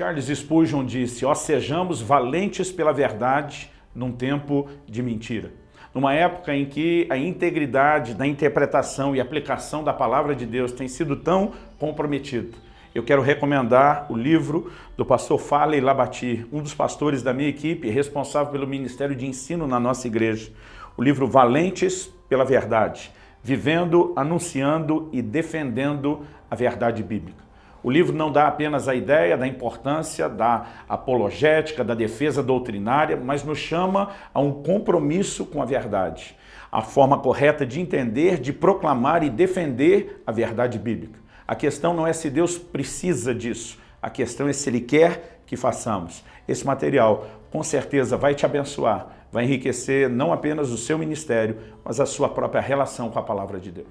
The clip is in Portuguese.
Charles Spurgeon disse, ó sejamos valentes pela verdade num tempo de mentira. Numa época em que a integridade da interpretação e aplicação da palavra de Deus tem sido tão comprometida, eu quero recomendar o livro do pastor Falei Labati, um dos pastores da minha equipe, responsável pelo Ministério de Ensino na nossa igreja. O livro Valentes pela Verdade, vivendo, anunciando e defendendo a verdade bíblica. O livro não dá apenas a ideia da importância da apologética, da defesa doutrinária, mas nos chama a um compromisso com a verdade. A forma correta de entender, de proclamar e defender a verdade bíblica. A questão não é se Deus precisa disso, a questão é se Ele quer que façamos. Esse material com certeza vai te abençoar, vai enriquecer não apenas o seu ministério, mas a sua própria relação com a palavra de Deus.